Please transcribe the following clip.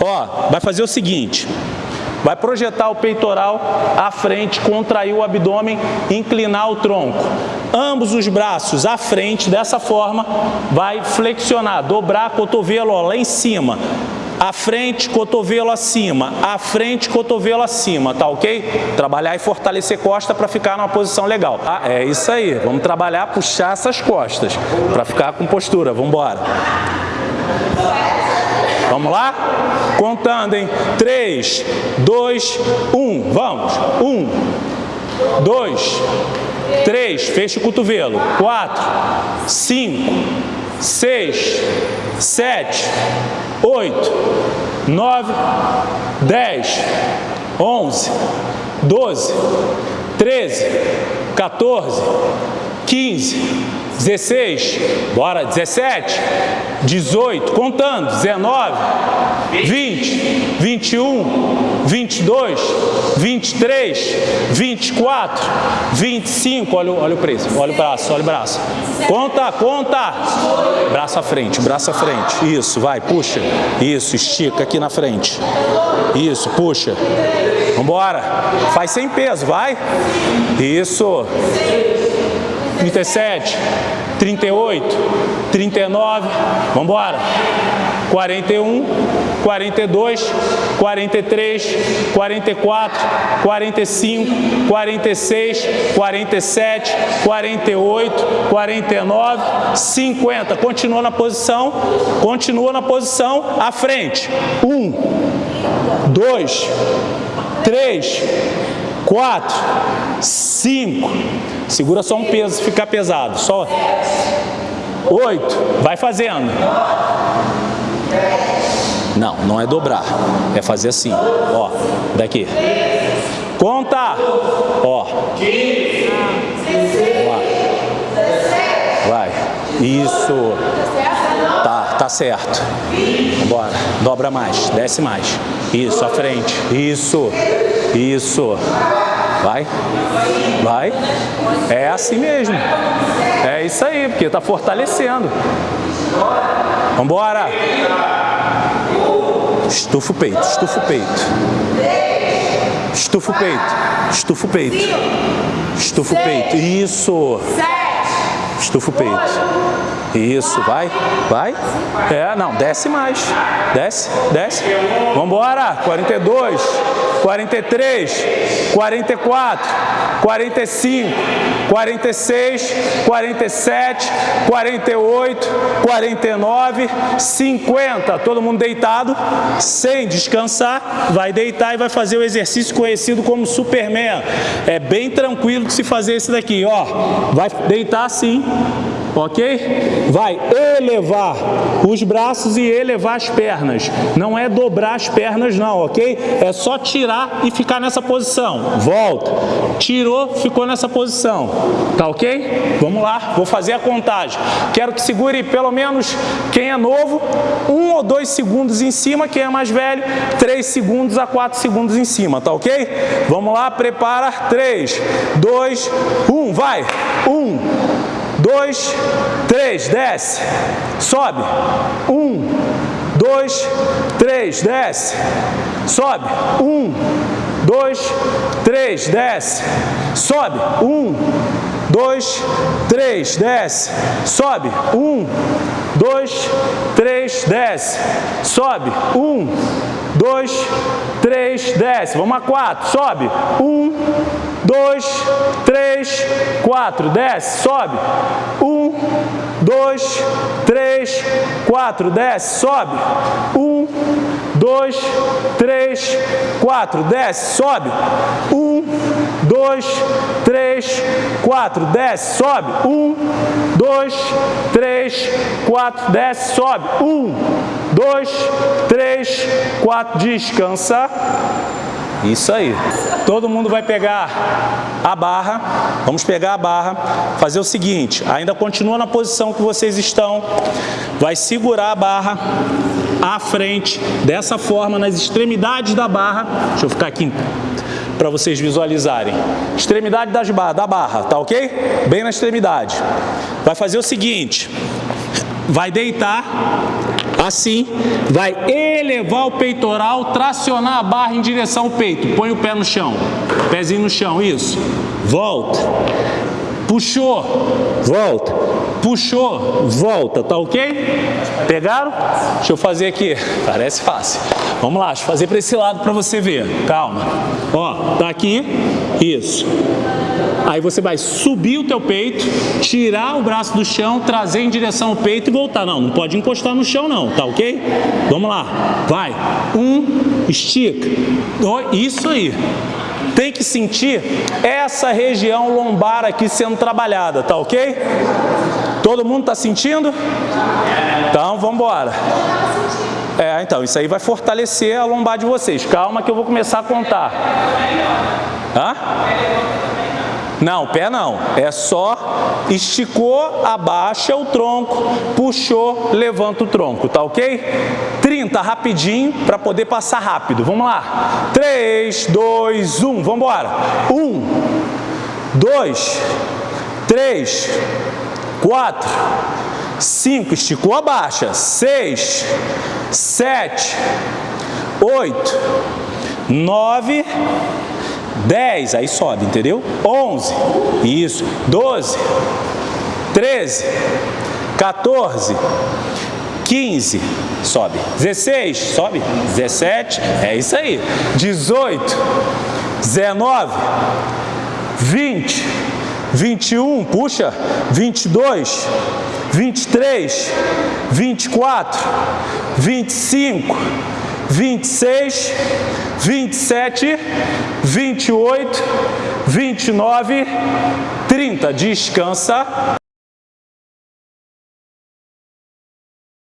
Ó, vai fazer o seguinte, vai projetar o peitoral à frente, contrair o abdômen, inclinar o tronco. Ambos os braços à frente, dessa forma, vai flexionar, dobrar cotovelo ó, lá em cima. À frente, cotovelo acima, à frente, cotovelo acima, tá ok? Trabalhar e fortalecer costa para ficar numa posição legal. Ah, é isso aí, vamos trabalhar, puxar essas costas para ficar com postura, vamos embora. Vamos lá? Contando em 3, 2, 1. Vamos. 1, 2, 3. Fecha o cotovelo. 4, 5, 6, 7, 8, 9, 10, 11, 12, 13, 14, 15, 16, bora, 17, 18, contando, 19, 20, 21, 22, 23, 24, 25, olha, olha o preço, olha o braço, olha o braço. Conta, conta. Braço à frente, braço à frente. Isso, vai, puxa. Isso, estica aqui na frente. Isso, puxa. Vambora. Faz sem peso, vai. Isso. 37, 38, 39, vamos embora. 41, 42, 43, 44, 45, 46, 47, 48, 49, 50. Continua na posição, continua na posição, à frente. 1, 2, 3, 4, 5, segura só um peso, ficar pesado, só 8, vai fazendo. Não, não é dobrar, é fazer assim, ó, daqui. Conta, ó. Vai, isso. Tá, tá certo. Bora, dobra mais, desce mais. Isso, à frente, isso. Isso. Vai. Vai. É assim mesmo. É isso aí, porque está fortalecendo. Vambora. Estufa o peito, estufa o peito. Estufa o peito, estufa o peito. Estufa o peito. Isso. Estufa o peito. Isso, vai, vai. É, não, desce mais. Desce, desce. Vambora. 42, 43, 44, 45, 46, 47, 48, 49, 50. Todo mundo deitado, sem descansar. Vai deitar e vai fazer o exercício conhecido como Superman. É bem tranquilo de se fazer esse daqui, ó. Vai deitar assim ok? Vai elevar os braços e elevar as pernas. Não é dobrar as pernas não, ok? É só tirar e ficar nessa posição. Volta. Tirou, ficou nessa posição. Tá ok? Vamos lá, vou fazer a contagem. Quero que segure pelo menos quem é novo, um ou dois segundos em cima, quem é mais velho, três segundos a quatro segundos em cima, tá ok? Vamos lá, prepara. Três, dois, um, vai. Um, dois, três, desce, sobe, um, dois, três, desce, sobe, um, dois, três, desce, sobe, um, dois, três, desce, sobe, um, dois, três, desce, sobe, um, dois, três, desce, vamos a quatro, sobe, um, dois, três, quatro, desce, sobe, um, dois, três, quatro, desce, sobe, um, dois, três, quatro, desce, sobe, um, dois, três, quatro, desce, sobe, um, dois, três, quatro, desce, sobe, um, dois, três, quatro, descansa, isso aí. Todo mundo vai pegar a barra, vamos pegar a barra, fazer o seguinte, ainda continua na posição que vocês estão, vai segurar a barra à frente, dessa forma, nas extremidades da barra, deixa eu ficar aqui para vocês visualizarem. Extremidade das da barra, tá ok? Bem na extremidade. Vai fazer o seguinte, vai deitar Assim, vai elevar o peitoral, tracionar a barra em direção ao peito. Põe o pé no chão, pezinho no chão, isso. Volta. Puxou, volta. Puxou, volta, tá ok? Pegaram? Deixa eu fazer aqui, parece fácil. Vamos lá, deixa eu fazer para esse lado para você ver. Calma. Ó, tá aqui, isso. Aí você vai subir o teu peito, tirar o braço do chão, trazer em direção ao peito e voltar. Não, não pode encostar no chão não, tá ok? Vamos lá, vai. Um, estica. Dois, isso aí. Tem que sentir essa região lombar aqui sendo trabalhada, tá ok? Todo mundo tá sentindo? Então, vamos embora. É, então, isso aí vai fortalecer a lombar de vocês. Calma que eu vou começar a contar. Hã? Não, pé não. É só esticou, abaixa o tronco, puxou, levanta o tronco, tá ok? 30 rapidinho para poder passar rápido. Vamos lá. 3, 2, 1. Vamos embora. 1, 2, 3, 4, 5. Esticou, abaixa. 6, 7, 8, 9, 10, aí sobe, entendeu? 11, isso, 12, 13, 14, 15, sobe, 16, sobe, 17, é isso aí, 18, 19, 20, 21, puxa, 22, 23, 24, 25, 26, 27, 28, 29, 30. Descansa.